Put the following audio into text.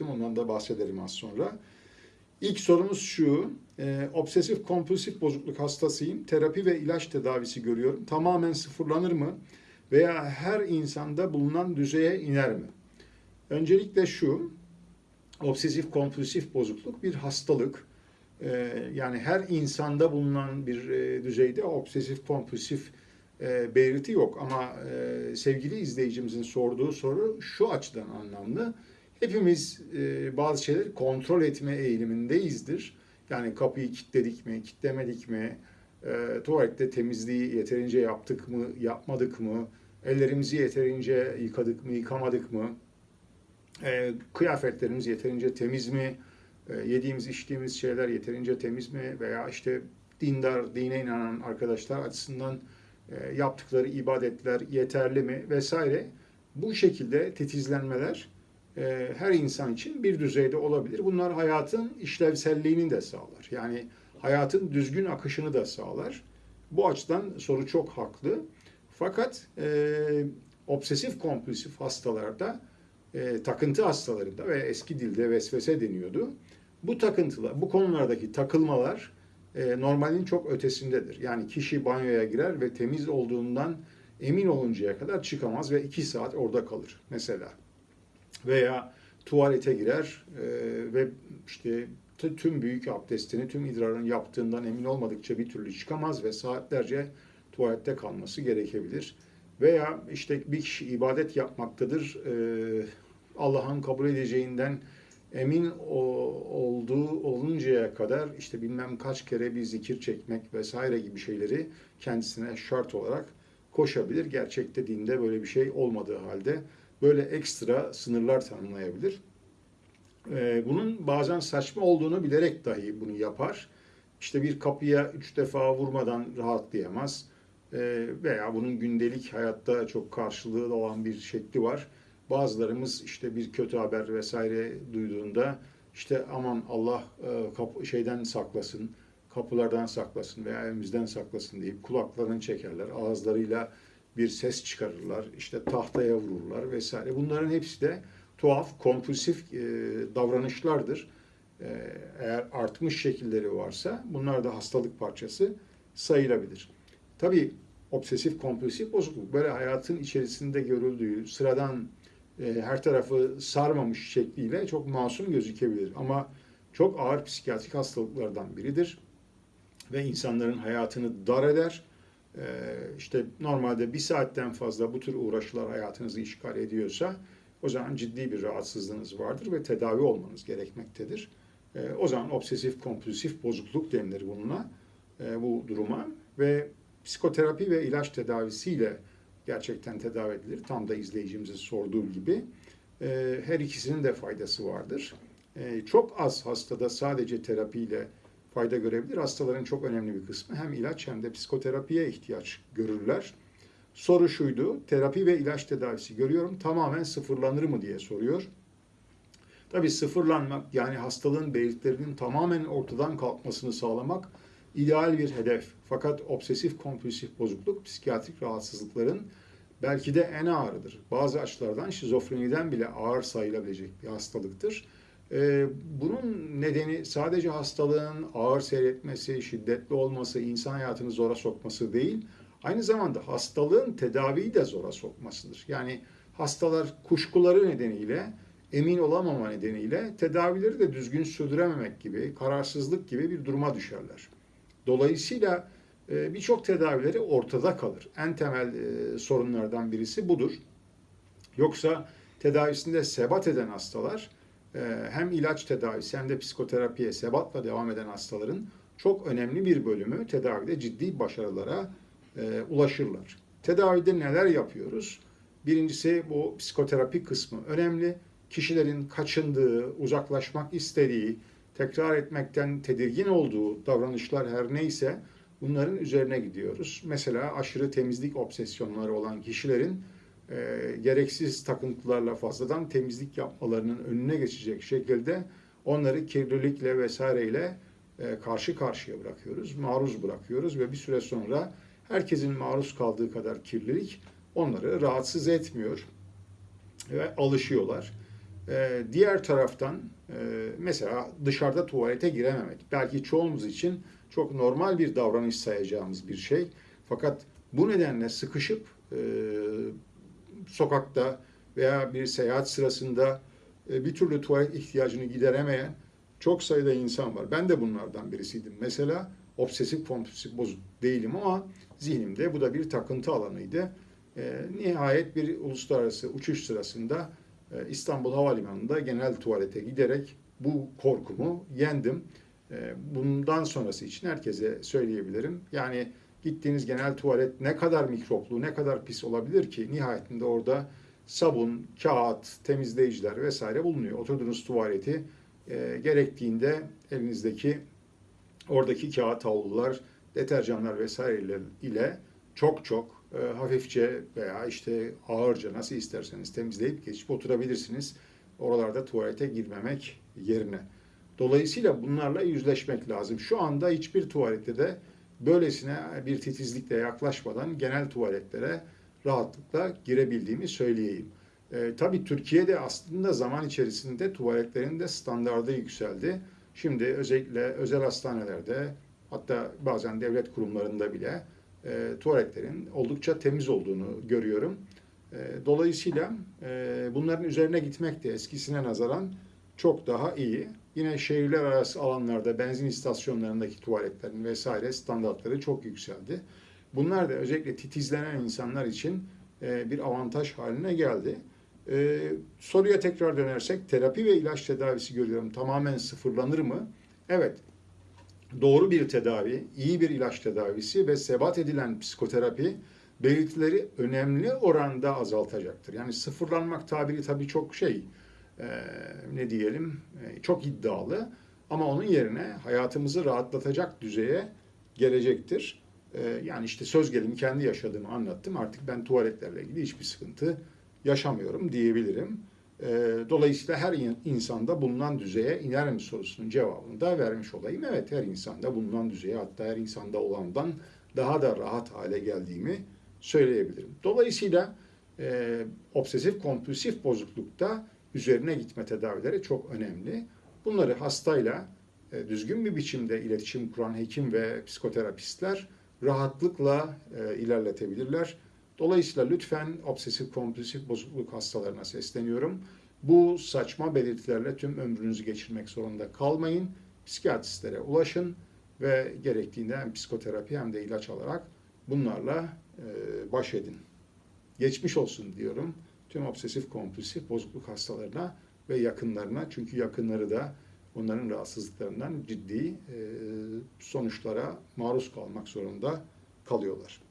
yaptım. Ondan da bahsederim az sonra. İlk sorumuz şu. E, obsesif kompulsif bozukluk hastasıyım. Terapi ve ilaç tedavisi görüyorum. Tamamen sıfırlanır mı? Veya her insanda bulunan düzeye iner mi? Öncelikle şu. Obsesif kompulsif bozukluk bir hastalık. E, yani her insanda bulunan bir e, düzeyde obsesif kompulsif e, belirti yok. Ama e, sevgili izleyicimizin sorduğu soru şu açıdan anlamlı. Hepimiz e, bazı şeyleri kontrol etme eğilimindeyizdir. Yani kapıyı kilitledik mi, kilitlemedik mi, e, tuvalette temizliği yeterince yaptık mı, yapmadık mı, ellerimizi yeterince yıkadık mı, yıkamadık mı, e, kıyafetlerimiz yeterince temiz mi, e, yediğimiz, içtiğimiz şeyler yeterince temiz mi veya işte dindar, dine inanan arkadaşlar açısından e, yaptıkları ibadetler yeterli mi vesaire. Bu şekilde titizlenmeler e, her insan için bir düzeyde olabilir. Bunlar hayatın işlevselliğini de sağlar. Yani hayatın düzgün akışını da sağlar. Bu açıdan soru çok haklı. Fakat e, obsesif kompulsif hastalarda, e, takıntı hastalarında ve eski dilde vesvese deniyordu. Bu takıntılar, bu konulardaki takılmalar e, normalin çok ötesindedir. Yani kişi banyoya girer ve temiz olduğundan emin oluncaya kadar çıkamaz ve iki saat orada kalır mesela. Veya tuvalete girer e, ve işte tüm büyük abdestini, tüm idrarını yaptığından emin olmadıkça bir türlü çıkamaz ve saatlerce tuvalette kalması gerekebilir. Veya işte bir kişi ibadet yapmaktadır, e, Allah'ın kabul edeceğinden emin olduğu oluncaya kadar işte bilmem kaç kere bir zikir çekmek vesaire gibi şeyleri kendisine şart olarak koşabilir. Gerçekte dinde böyle bir şey olmadığı halde böyle ekstra sınırlar tanımlayabilir. Ee, bunun bazen saçma olduğunu bilerek dahi bunu yapar. İşte bir kapıya üç defa vurmadan rahatlayamaz. Ee, veya bunun gündelik hayatta çok karşılığı olan bir şekli var Bazılarımız işte bir kötü haber vesaire duyduğunda işte aman Allah e, şeyden saklasın, kapılardan saklasın veya evimizden saklasın deyip kulaklarını çekerler. Ağızlarıyla bir ses çıkarırlar, işte tahtaya vururlar vesaire. Bunların hepsi de tuhaf, kompulsif e, davranışlardır. E, eğer artmış şekilleri varsa bunlar da hastalık parçası sayılabilir. Tabii obsesif kompulsif bozukluk böyle hayatın içerisinde görüldüğü sıradan e, her tarafı sarmamış şekliyle çok masum gözükebilir. Ama çok ağır psikiyatrik hastalıklardan biridir. Ve insanların hayatını dar eder. E, işte normalde bir saatten fazla bu tür uğraşlar hayatınızı işgal ediyorsa o zaman ciddi bir rahatsızlığınız vardır ve tedavi olmanız gerekmektedir. E, o zaman obsesif kompulsif bozukluk denilir bununla bu duruma ve psikoterapi ve ilaç tedavisiyle gerçekten tedavi edilir. Tam da izleyicimizin sorduğu gibi. E, her ikisinin de faydası vardır. E, çok az hastada sadece terapiyle fayda görebilir. Hastaların çok önemli bir kısmı hem ilaç hem de psikoterapiye ihtiyaç görürler. Soru şuydu, terapi ve ilaç tedavisi görüyorum tamamen sıfırlanır mı diye soruyor. Tabii sıfırlanmak yani hastalığın belirtilerinin tamamen ortadan kalkmasını sağlamak ideal bir hedef. Fakat obsesif kompulsif bozukluk psikiyatrik rahatsızlıkların belki de en ağırıdır. Bazı açılardan şizofreniden bile ağır sayılabilecek bir hastalıktır. Ee, bunun nedeni sadece hastalığın ağır seyretmesi, şiddetli olması, insan hayatını zora sokması değil, aynı zamanda hastalığın tedaviyi de zora sokmasıdır. Yani hastalar kuşkuları nedeniyle, emin olamama nedeniyle tedavileri de düzgün sürdürememek gibi, kararsızlık gibi bir duruma düşerler. Dolayısıyla e, birçok tedavileri ortada kalır. En temel e, sorunlardan birisi budur. Yoksa tedavisinde sebat eden hastalar e, hem ilaç tedavisi hem de psikoterapiye sebatla devam eden hastaların çok önemli bir bölümü tedavide ciddi başarılara ulaşırlar. Tedavide neler yapıyoruz? Birincisi bu psikoterapi kısmı önemli. Kişilerin kaçındığı, uzaklaşmak istediği, tekrar etmekten tedirgin olduğu davranışlar her neyse bunların üzerine gidiyoruz. Mesela aşırı temizlik obsesyonları olan kişilerin e, gereksiz takıntılarla fazladan temizlik yapmalarının önüne geçecek şekilde onları kirlilikle vesaireyle e, karşı karşıya bırakıyoruz, maruz bırakıyoruz ve bir süre sonra herkesin maruz kaldığı kadar kirlilik onları rahatsız etmiyor ve alışıyorlar. Ee, diğer taraftan e, mesela dışarıda tuvalete girememek. Belki çoğumuz için çok normal bir davranış sayacağımız bir şey. Fakat bu nedenle sıkışıp e, sokakta veya bir seyahat sırasında e, bir türlü tuvalet ihtiyacını gideremeyen çok sayıda insan var. Ben de bunlardan birisiydim. Mesela obsesif kompulsif bozuk değilim ama zihnimde bu da bir takıntı alanıydı. E, nihayet bir uluslararası uçuş sırasında e, İstanbul Havalimanı'nda genel tuvalete giderek bu korkumu yendim. Bundan sonrası için herkese söyleyebilirim. Yani gittiğiniz genel tuvalet ne kadar mikroplu, ne kadar pis olabilir ki nihayetinde orada sabun, kağıt, temizleyiciler vesaire bulunuyor. Oturduğunuz tuvaleti e, gerektiğinde elinizdeki oradaki kağıt havlular, deterjanlar vesaire ile, çok çok e, hafifçe veya işte ağırca nasıl isterseniz temizleyip geçip oturabilirsiniz. Oralarda tuvalete girmemek yerine. Dolayısıyla bunlarla yüzleşmek lazım. Şu anda hiçbir tuvalette de böylesine bir titizlikle yaklaşmadan genel tuvaletlere rahatlıkla girebildiğimi söyleyeyim. E, tabii Türkiye'de aslında zaman içerisinde tuvaletlerin de standardı yükseldi. Şimdi özellikle özel hastanelerde hatta bazen devlet kurumlarında bile e, tuvaletlerin oldukça temiz olduğunu görüyorum. E, dolayısıyla e, bunların üzerine gitmek de eskisine nazaran çok daha iyi. Yine şehirler arası alanlarda benzin istasyonlarındaki tuvaletlerin vesaire standartları çok yükseldi. Bunlar da özellikle titizlenen insanlar için e, bir avantaj haline geldi. E, soruya tekrar dönersek terapi ve ilaç tedavisi görüyorum tamamen sıfırlanır mı? Evet. Doğru bir tedavi, iyi bir ilaç tedavisi ve sebat edilen psikoterapi belirtileri önemli oranda azaltacaktır. Yani sıfırlanmak tabiri tabii çok şey, ne diyelim, e, çok iddialı. Ama onun yerine hayatımızı rahatlatacak düzeye gelecektir. E, yani işte söz gelimi kendi yaşadığımı anlattım. Artık ben tuvaletlerle ilgili hiçbir sıkıntı yaşamıyorum diyebilirim. Dolayısıyla her insanda bulunan düzeye iner mi sorusunun cevabını da vermiş olayım. Evet her insanda bulunan düzeye hatta her insanda olandan daha da rahat hale geldiğimi söyleyebilirim. Dolayısıyla e, obsesif kompulsif bozuklukta üzerine gitme tedavileri çok önemli. Bunları hastayla e, düzgün bir biçimde iletişim kuran hekim ve psikoterapistler rahatlıkla e, ilerletebilirler. Dolayısıyla lütfen obsesif kompulsif bozukluk hastalarına sesleniyorum. Bu saçma belirtilerle tüm ömrünüzü geçirmek zorunda kalmayın. Psikiyatristlere ulaşın ve gerektiğinde hem psikoterapi hem de ilaç alarak bunlarla e, baş edin. Geçmiş olsun diyorum tüm obsesif kompulsif bozukluk hastalarına ve yakınlarına. Çünkü yakınları da onların rahatsızlıklarından ciddi sonuçlara maruz kalmak zorunda kalıyorlar.